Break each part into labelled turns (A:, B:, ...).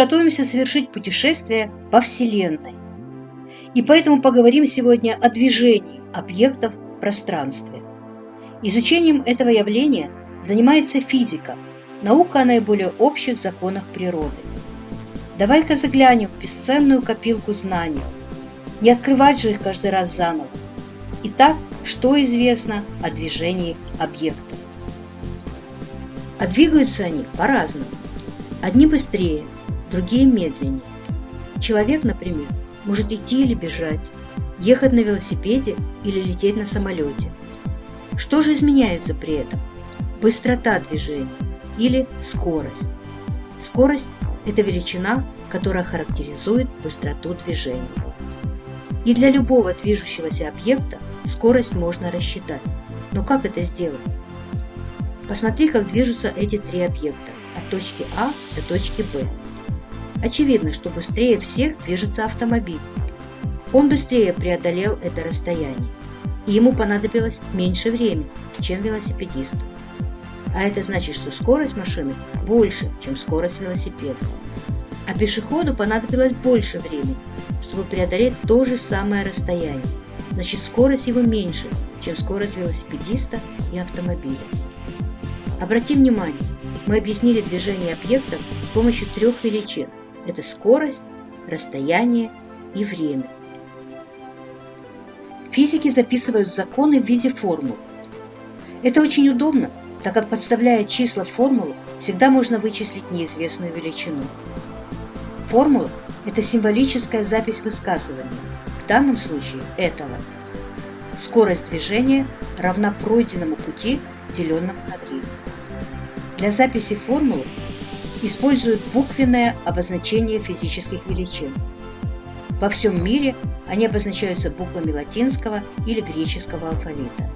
A: готовимся совершить путешествие по Вселенной. И поэтому поговорим сегодня о движении объектов в пространстве. Изучением этого явления занимается физика, наука о наиболее общих законах природы. Давай-ка заглянем в бесценную копилку знаний. Не открывать же их каждый раз заново. Итак, что известно о движении объектов? А двигаются они по-разному. Одни быстрее, другие медленнее. Человек, например, может идти или бежать, ехать на велосипеде или лететь на самолете. Что же изменяется при этом? Быстрота движения или скорость. Скорость – это величина, которая характеризует быстроту движения. И для любого движущегося объекта скорость можно рассчитать. Но как это сделать? Посмотри, как движутся эти три объекта от точки А до точки Б. Очевидно, что быстрее всех движется автомобиль. Он быстрее преодолел это расстояние, и ему понадобилось меньше времени, чем велосипедисту. А это значит, что скорость машины больше, чем скорость велосипеда. А пешеходу понадобилось больше времени, чтобы преодолеть то же самое расстояние. Значит, скорость его меньше, чем скорость велосипедиста и автомобиля. Обрати внимание, мы объяснили движение объектов с помощью трех величин. Это скорость, расстояние и время. Физики записывают законы в виде формул. Это очень удобно, так как подставляя числа в формулу, всегда можно вычислить неизвестную величину. Формула – это символическая запись высказывания, в данном случае этого. Скорость движения равна пройденному пути, деленному на 3. Для записи формулы используют буквенное обозначение физических величин. Во всем мире они обозначаются буквами латинского или греческого алфавита.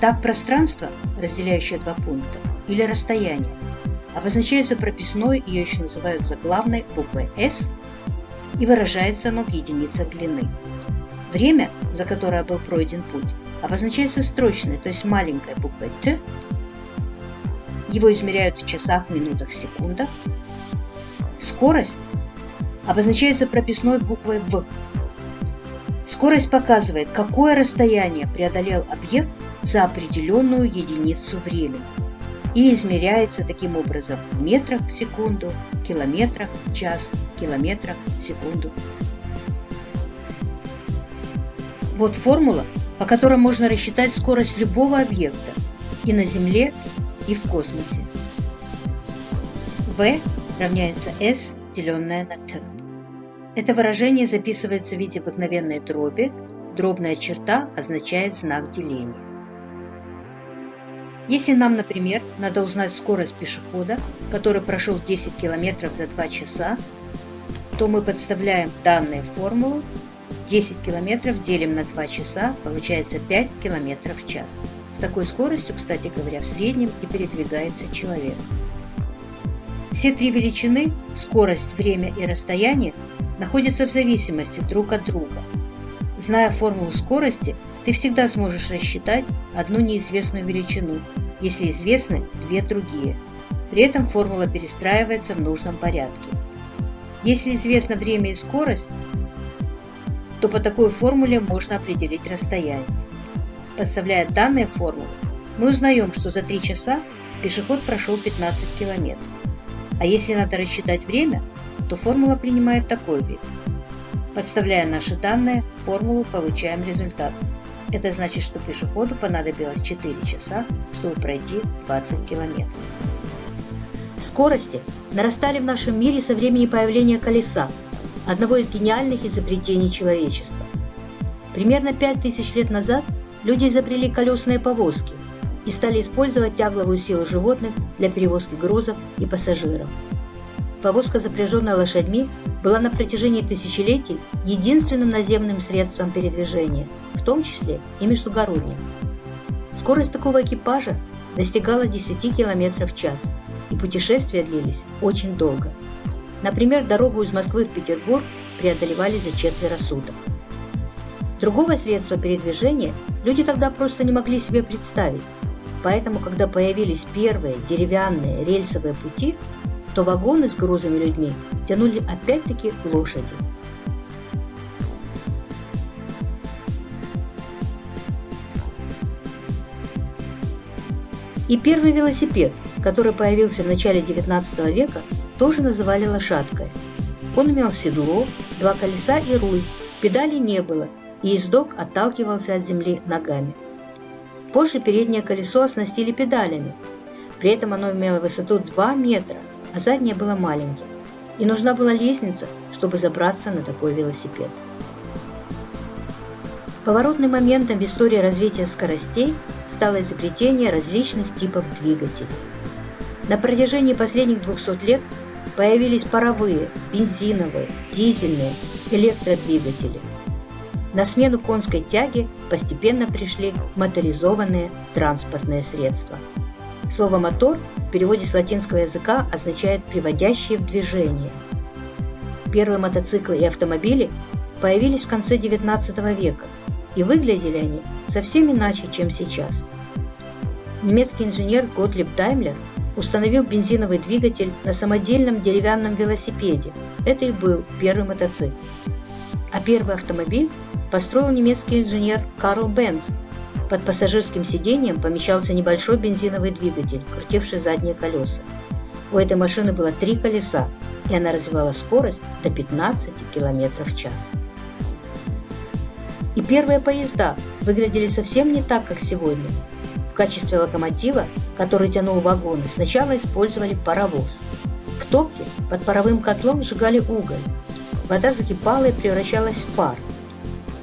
A: Так пространство, разделяющее два пункта, или расстояние, обозначается прописной, ее еще называют заглавной буквой S, и выражается оно в единицах длины. Время, за которое был пройден путь, обозначается строчной, то есть маленькой буквой Т, его измеряют в часах, минутах, секундах. Скорость обозначается прописной буквой В. Скорость показывает, какое расстояние преодолел объект за определенную единицу времени и измеряется таким образом в метрах в секунду, километрах в час, километрах в секунду. Вот формула, по которой можно рассчитать скорость любого объекта и на Земле, и в космосе. V равняется S, деленное на T. Это выражение записывается в виде обыкновенной дроби, дробная черта означает знак деления. Если нам, например, надо узнать скорость пешехода, который прошел 10 км за 2 часа, то мы подставляем данные в формулу 10 км делим на 2 часа, получается 5 км в час. С такой скоростью, кстати говоря, в среднем и передвигается человек. Все три величины – скорость, время и расстояние – находятся в зависимости друг от друга. Зная формулу скорости, ты всегда сможешь рассчитать одну неизвестную величину, если известны две другие. При этом формула перестраивается в нужном порядке. Если известно время и скорость, то по такой формуле можно определить расстояние. Подставляя данные формулы, мы узнаем, что за 3 часа пешеход прошел 15 километров. А если надо рассчитать время, то формула принимает такой вид. Подставляя наши данные, формулу получаем результат. Это значит, что пешеходу понадобилось 4 часа, чтобы пройти 20 километров. Скорости нарастали в нашем мире со времени появления колеса, одного из гениальных изобретений человечества. Примерно 5000 лет назад люди изобрели колесные повозки и стали использовать тягловую силу животных для перевозки грузов и пассажиров. Повозка, запряженная лошадьми, была на протяжении тысячелетий единственным наземным средством передвижения, в том числе и междугородним. Скорость такого экипажа достигала 10 км в час, и путешествия длились очень долго. Например, дорогу из Москвы в Петербург преодолевали за четверо суток. Другого средства передвижения люди тогда просто не могли себе представить. Поэтому, когда появились первые деревянные рельсовые пути, что вагоны с грузами людьми тянули опять-таки лошади. И первый велосипед, который появился в начале XIX века, тоже называли лошадкой. Он имел седло, два колеса и руль, педалей не было, и ездок отталкивался от земли ногами. Позже переднее колесо оснастили педалями. При этом оно имело высоту 2 метра, а заднее было маленьким. И нужна была лестница, чтобы забраться на такой велосипед. Поворотным моментом в истории развития скоростей стало изобретение различных типов двигателей. На протяжении последних 200 лет появились паровые, бензиновые, дизельные, электродвигатели. На смену конской тяге постепенно пришли моторизованные транспортные средства. Слово «мотор» в переводе с латинского языка означает «приводящие в движение». Первые мотоциклы и автомобили появились в конце XIX века, и выглядели они совсем иначе, чем сейчас. Немецкий инженер Готлиб Даймлер установил бензиновый двигатель на самодельном деревянном велосипеде. Это и был первый мотоцикл. А первый автомобиль построил немецкий инженер Карл Бенц. Под пассажирским сиденьем помещался небольшой бензиновый двигатель, крутивший задние колеса. У этой машины было три колеса, и она развивала скорость до 15 км в час. И первые поезда выглядели совсем не так, как сегодня. В качестве локомотива, который тянул вагоны, сначала использовали паровоз. В топке под паровым котлом сжигали уголь. Вода закипала и превращалась в пар.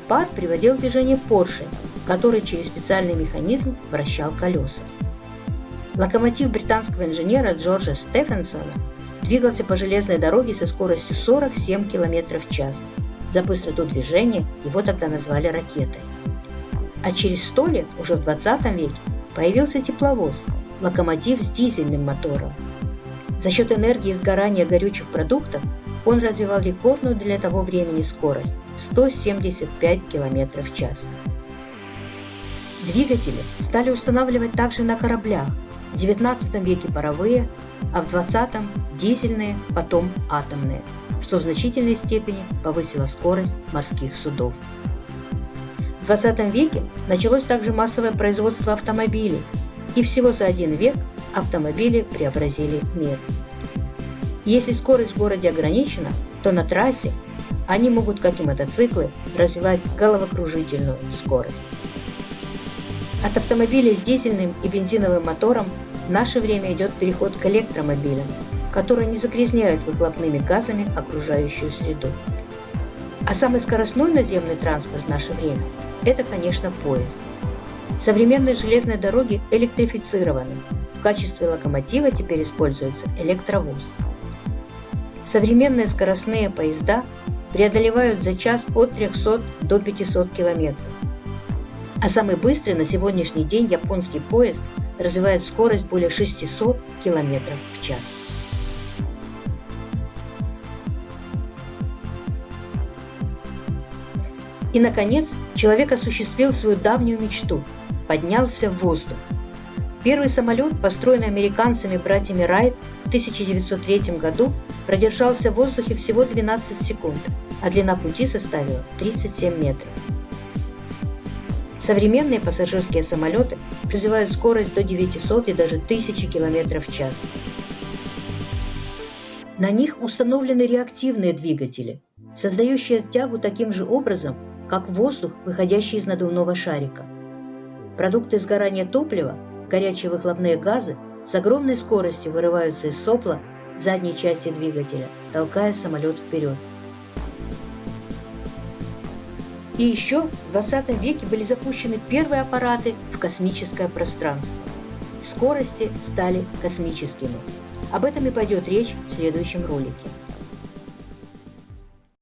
A: Пар приводил в движение поршень, который через специальный механизм вращал колеса. Локомотив британского инженера Джорджа Стефенсона двигался по железной дороге со скоростью 47 км в час – за быстроту движения его тогда назвали ракетой. А через сто лет, уже в 20 веке, появился тепловоз, локомотив с дизельным мотором. За счет энергии сгорания горючих продуктов он развивал рекордную для того времени скорость – 175 км в час. Двигатели стали устанавливать также на кораблях, в 19 веке паровые, а в 20 – дизельные, потом атомные – что в значительной степени повысило скорость морских судов. В 20 веке началось также массовое производство автомобилей, и всего за один век автомобили преобразили мир. Если скорость в городе ограничена, то на трассе они могут, как и мотоциклы, развивать головокружительную скорость. От автомобилей с дизельным и бензиновым мотором в наше время идет переход к электромобилям, которые не загрязняют выхлопными газами окружающую среду. А самый скоростной наземный транспорт в наше время – это, конечно, поезд. Современные железные дороги электрифицированы. В качестве локомотива теперь используется электровоз. Современные скоростные поезда преодолевают за час от 300 до 500 километров. А самый быстрый на сегодняшний день японский поезд развивает скорость более 600 километров в час. И, наконец, человек осуществил свою давнюю мечту – поднялся в воздух. Первый самолет, построенный американцами братьями Райт в 1903 году, продержался в воздухе всего 12 секунд, а длина пути составила 37 метров. Современные пассажирские самолеты развивают скорость до 900 и даже 1000 км в час. На них установлены реактивные двигатели, создающие тягу таким же образом, как воздух, выходящий из надувного шарика. Продукты сгорания топлива, горячие выхлопные газы, с огромной скоростью вырываются из сопла задней части двигателя, толкая самолет вперед. И еще в 20 веке были запущены первые аппараты в космическое пространство. Скорости стали космическими. Об этом и пойдет речь в следующем ролике.